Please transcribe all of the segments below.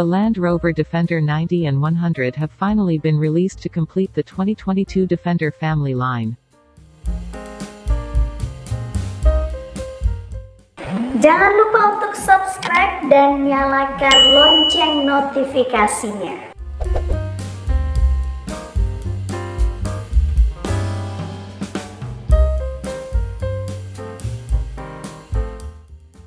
The Land Rover Defender 90 and 100 have finally been released to complete the 2022 Defender family line. Jangan lupa untuk subscribe dan nyalakan lonceng notifikasinya.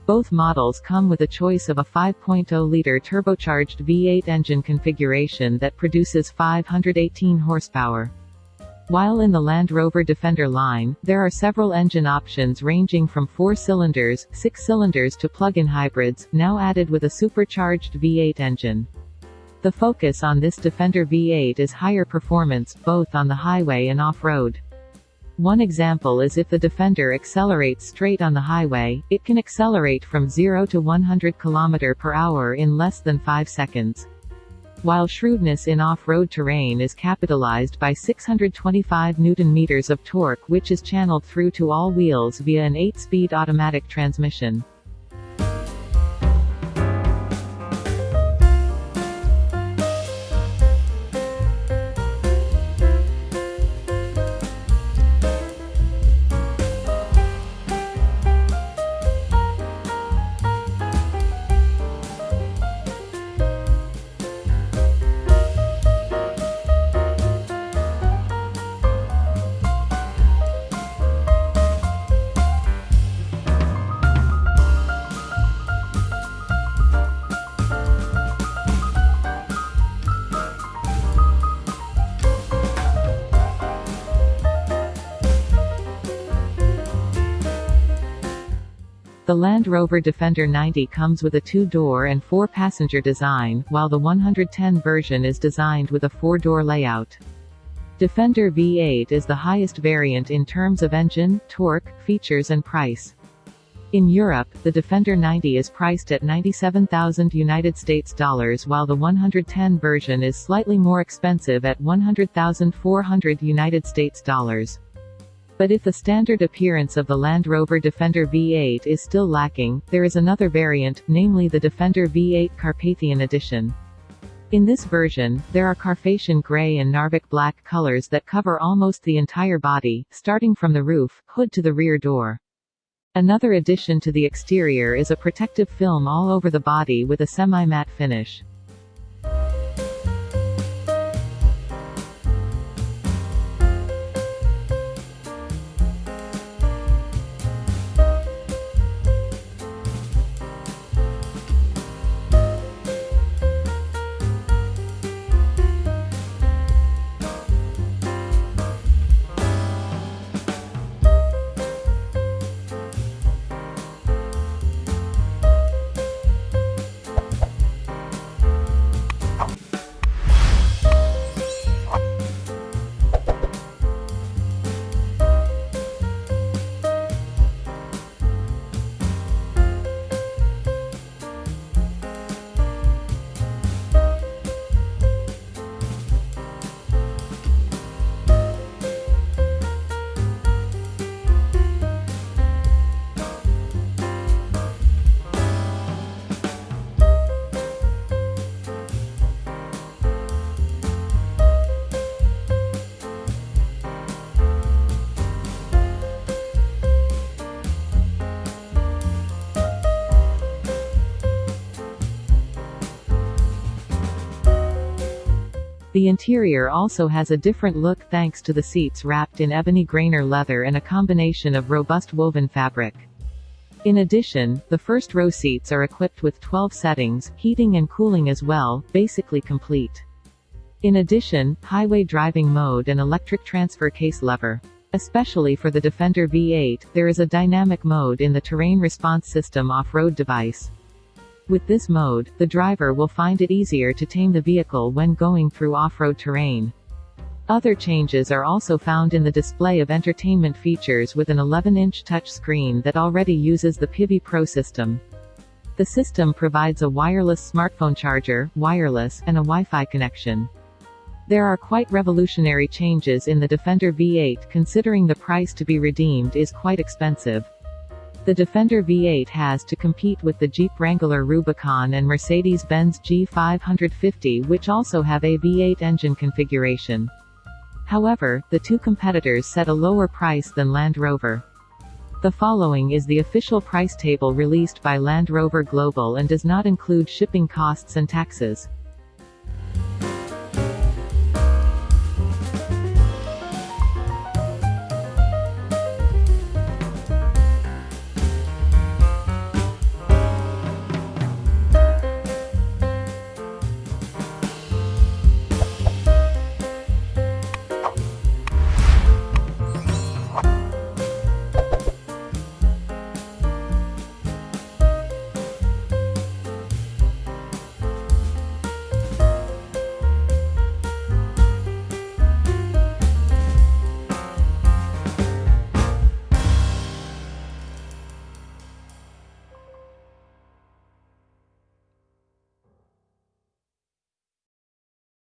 Both models come with a choice of a 5.0-liter turbocharged V8 engine configuration that produces 518 horsepower. While in the Land Rover Defender line, there are several engine options ranging from 4 cylinders, 6 cylinders to plug-in hybrids, now added with a supercharged V8 engine. The focus on this Defender V8 is higher performance, both on the highway and off-road. One example is if the Defender accelerates straight on the highway, it can accelerate from 0 to 100 km per hour in less than 5 seconds. While shrewdness in off-road terrain is capitalized by 625 Nm of torque which is channeled through to all wheels via an 8-speed automatic transmission. The Land Rover Defender 90 comes with a two-door and four-passenger design, while the 110 version is designed with a four-door layout. Defender V8 is the highest variant in terms of engine, torque, features and price. In Europe, the Defender 90 is priced at 97,000 United States dollars while the 110 version is slightly more expensive at 100,400 United States dollars. But if the standard appearance of the Land Rover Defender V8 is still lacking, there is another variant, namely the Defender V8 Carpathian Edition. In this version, there are Carpathian gray and Narvik black colors that cover almost the entire body, starting from the roof, hood to the rear door. Another addition to the exterior is a protective film all over the body with a semi-matte finish. The interior also has a different look thanks to the seats wrapped in ebony Grainger leather and a combination of robust woven fabric. In addition, the first row seats are equipped with 12 settings, heating and cooling as well, basically complete. In addition, highway driving mode and electric transfer case lever. Especially for the Defender V8, there is a dynamic mode in the terrain response system off-road device. With this mode, the driver will find it easier to tame the vehicle when going through off-road terrain. Other changes are also found in the display of entertainment features with an 11-inch touchscreen that already uses the Pivi Pro system. The system provides a wireless smartphone charger, wireless, and a Wi-Fi connection. There are quite revolutionary changes in the Defender V8 considering the price to be redeemed is quite expensive. The Defender V8 has to compete with the Jeep Wrangler Rubicon and Mercedes-Benz G550 which also have a V8 engine configuration. However, the two competitors set a lower price than Land Rover. The following is the official price table released by Land Rover Global and does not include shipping costs and taxes.